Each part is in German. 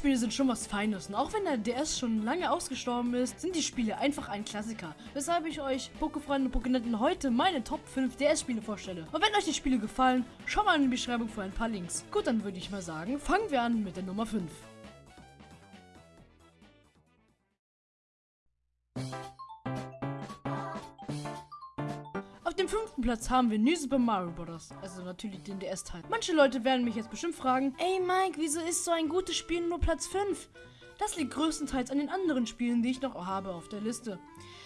DS-Spiele sind schon was Feines und auch wenn der DS schon lange ausgestorben ist, sind die Spiele einfach ein Klassiker. Weshalb ich euch, Pokefreunde und Pokenetten, heute meine Top 5 DS-Spiele vorstelle. Und wenn euch die Spiele gefallen, schaut mal in die Beschreibung für ein paar Links. Gut, dann würde ich mal sagen, fangen wir an mit der Nummer 5. dem fünften Platz haben wir New Super Mario Bros. Also natürlich den DS-Teil. Manche Leute werden mich jetzt bestimmt fragen, ey Mike, wieso ist so ein gutes Spiel nur Platz 5? Das liegt größtenteils an den anderen Spielen, die ich noch habe auf der Liste.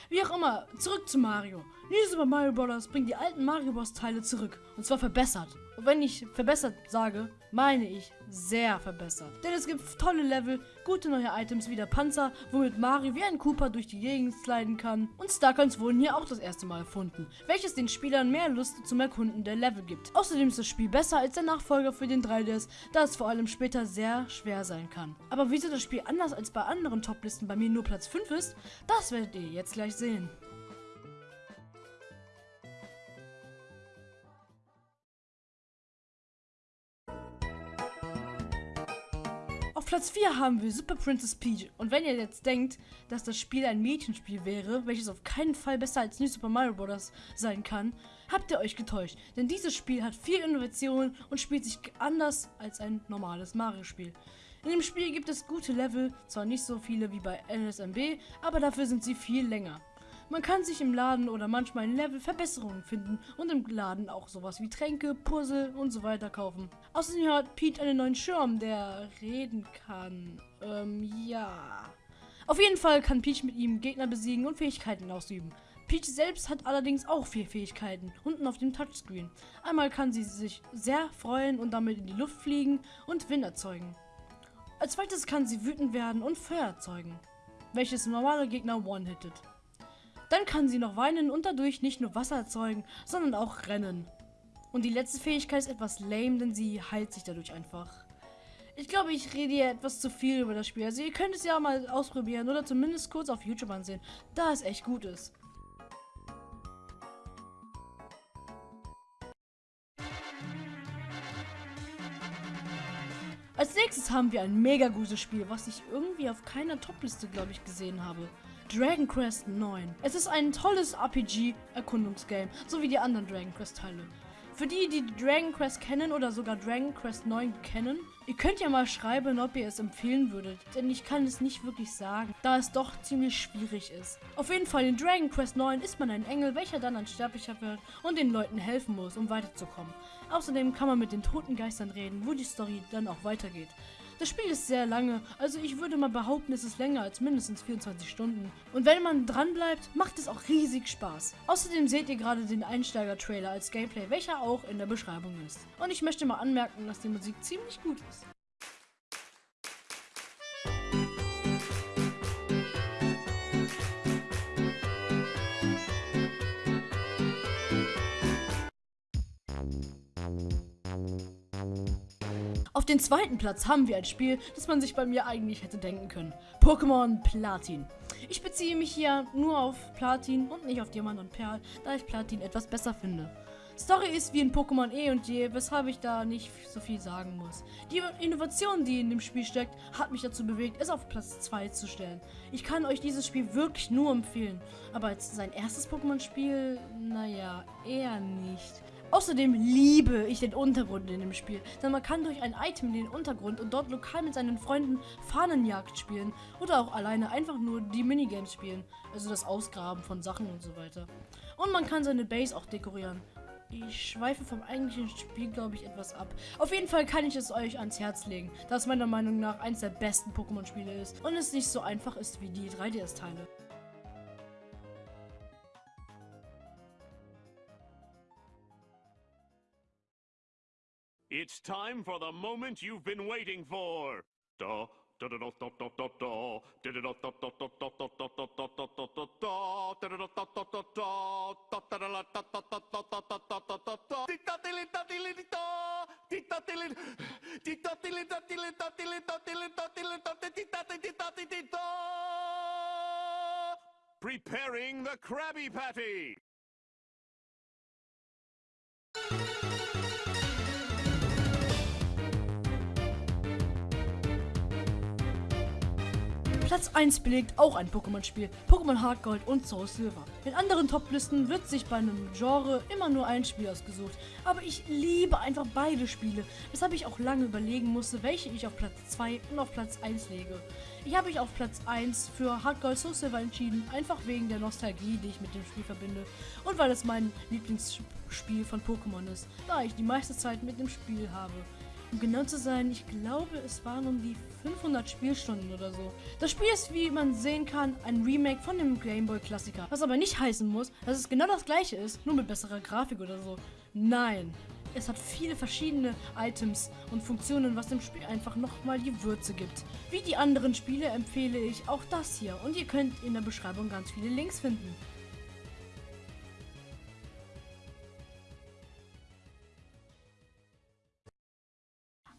Wie auch immer, zurück zu Mario. New Super Mario Bros. bringt die alten Mario Bros. Teile zurück. Und zwar verbessert. Und wenn ich verbessert sage, meine ich sehr verbessert. Denn es gibt tolle Level, gute neue Items wie der Panzer, womit Mario wie ein Cooper durch die Gegend sliden kann. Und Starcoins wurden hier auch das erste Mal erfunden, welches den Spielern mehr Lust zum Erkunden der Level gibt. Außerdem ist das Spiel besser als der Nachfolger für den 3DS, da es vor allem später sehr schwer sein kann. Aber wieso das Spiel anders als bei anderen Toplisten bei mir nur Platz 5 ist, das werdet ihr jetzt gleich sehen. Auf Platz 4 haben wir Super Princess Peach. Und wenn ihr jetzt denkt, dass das Spiel ein Mädchenspiel wäre, welches auf keinen Fall besser als New Super Mario Bros. sein kann, habt ihr euch getäuscht. Denn dieses Spiel hat viel Innovation und spielt sich anders als ein normales Mario-Spiel. In dem Spiel gibt es gute Level, zwar nicht so viele wie bei NSMB, aber dafür sind sie viel länger. Man kann sich im Laden oder manchmal in Level Verbesserungen finden und im Laden auch sowas wie Tränke, Puzzle und so weiter kaufen. Außerdem hat Pete einen neuen Schirm, der reden kann. Ähm, ja. Auf jeden Fall kann Peach mit ihm Gegner besiegen und Fähigkeiten ausüben. Peach selbst hat allerdings auch vier Fähigkeiten, unten auf dem Touchscreen. Einmal kann sie sich sehr freuen und damit in die Luft fliegen und Wind erzeugen. Als zweites kann sie wütend werden und Feuer erzeugen, welches normale Gegner one-hittet. Dann kann sie noch weinen und dadurch nicht nur Wasser erzeugen, sondern auch rennen. Und die letzte Fähigkeit ist etwas lame, denn sie heilt sich dadurch einfach. Ich glaube, ich rede hier etwas zu viel über das Spiel. Also ihr könnt es ja mal ausprobieren oder zumindest kurz auf YouTube ansehen, da es echt gut ist. Als nächstes haben wir ein mega gutes Spiel, was ich irgendwie auf keiner Topliste, glaube ich, gesehen habe. Dragon Quest 9. Es ist ein tolles RPG-Erkundungsgame, so wie die anderen Dragon Quest-Teile. Für die, die Dragon Quest kennen oder sogar Dragon Quest 9 kennen, ihr könnt ja mal schreiben, ob ihr es empfehlen würdet, denn ich kann es nicht wirklich sagen, da es doch ziemlich schwierig ist. Auf jeden Fall in Dragon Quest 9 ist man ein Engel, welcher dann ein Sterblicher wird und den Leuten helfen muss, um weiterzukommen. Außerdem kann man mit den toten Geistern reden, wo die Story dann auch weitergeht. Das Spiel ist sehr lange, also ich würde mal behaupten, es ist länger als mindestens 24 Stunden. Und wenn man dran bleibt, macht es auch riesig Spaß. Außerdem seht ihr gerade den Einsteiger-Trailer als Gameplay, welcher auch in der Beschreibung ist. Und ich möchte mal anmerken, dass die Musik ziemlich gut ist. Auf den zweiten Platz haben wir ein Spiel, das man sich bei mir eigentlich hätte denken können. Pokémon Platin. Ich beziehe mich hier nur auf Platin und nicht auf Diamant und Perl, da ich Platin etwas besser finde. Story ist wie in Pokémon E und je, weshalb ich da nicht so viel sagen muss. Die Innovation, die in dem Spiel steckt, hat mich dazu bewegt, es auf Platz 2 zu stellen. Ich kann euch dieses Spiel wirklich nur empfehlen, aber als sein erstes Pokémon-Spiel, naja, eher nicht. Außerdem liebe ich den Untergrund in dem Spiel, denn man kann durch ein Item in den Untergrund und dort lokal mit seinen Freunden Fahnenjagd spielen oder auch alleine einfach nur die Minigames spielen, also das Ausgraben von Sachen und so weiter. Und man kann seine Base auch dekorieren. Ich schweife vom eigentlichen Spiel, glaube ich, etwas ab. Auf jeden Fall kann ich es euch ans Herz legen, da es meiner Meinung nach eines der besten Pokémon-Spiele ist und es nicht so einfach ist wie die 3DS-Teile. It's time for the moment you've been waiting for. Da. Da, da, da, Platz 1 belegt auch ein Pokémon-Spiel, Pokémon Hard Gold und Soul Silver. In anderen Top-Listen wird sich bei einem Genre immer nur ein Spiel ausgesucht, aber ich liebe einfach beide Spiele, weshalb ich auch lange überlegen musste, welche ich auf Platz 2 und auf Platz 1 lege. Ich habe mich auf Platz 1 für Hard Gold Soul Silver entschieden, einfach wegen der Nostalgie, die ich mit dem Spiel verbinde und weil es mein Lieblingsspiel von Pokémon ist, da ich die meiste Zeit mit dem Spiel habe. Um genau zu sein, ich glaube, es waren um die 500 Spielstunden oder so. Das Spiel ist, wie man sehen kann, ein Remake von dem Gameboy-Klassiker. Was aber nicht heißen muss, dass es genau das gleiche ist, nur mit besserer Grafik oder so. Nein. Es hat viele verschiedene Items und Funktionen, was dem Spiel einfach nochmal die Würze gibt. Wie die anderen Spiele empfehle ich auch das hier und ihr könnt in der Beschreibung ganz viele Links finden.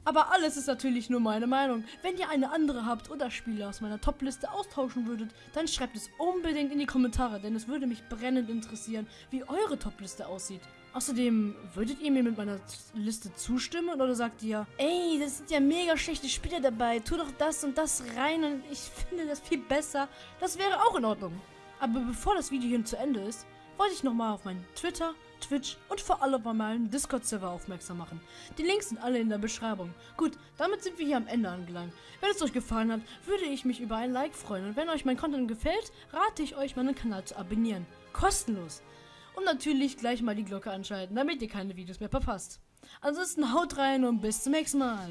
Aber alles ist natürlich nur meine Meinung. Wenn ihr eine andere habt oder Spiele aus meiner Top-Liste austauschen würdet, dann schreibt es unbedingt in die Kommentare, denn es würde mich brennend interessieren, wie eure Top-Liste aussieht. Außerdem, würdet ihr mir mit meiner Liste zustimmen oder sagt ihr, ey, das sind ja mega schlechte Spiele dabei, tu doch das und das rein und ich finde das viel besser. Das wäre auch in Ordnung. Aber bevor das Video hier zu Ende ist, wollte ich nochmal auf meinen Twitter, Twitch und vor allem auf meinen Discord-Server aufmerksam machen. Die Links sind alle in der Beschreibung. Gut, damit sind wir hier am Ende angelangt. Wenn es euch gefallen hat, würde ich mich über ein Like freuen. Und wenn euch mein Content gefällt, rate ich euch, meinen Kanal zu abonnieren. Kostenlos. Und natürlich gleich mal die Glocke anschalten, damit ihr keine Videos mehr verpasst. Ansonsten haut rein und bis zum nächsten Mal.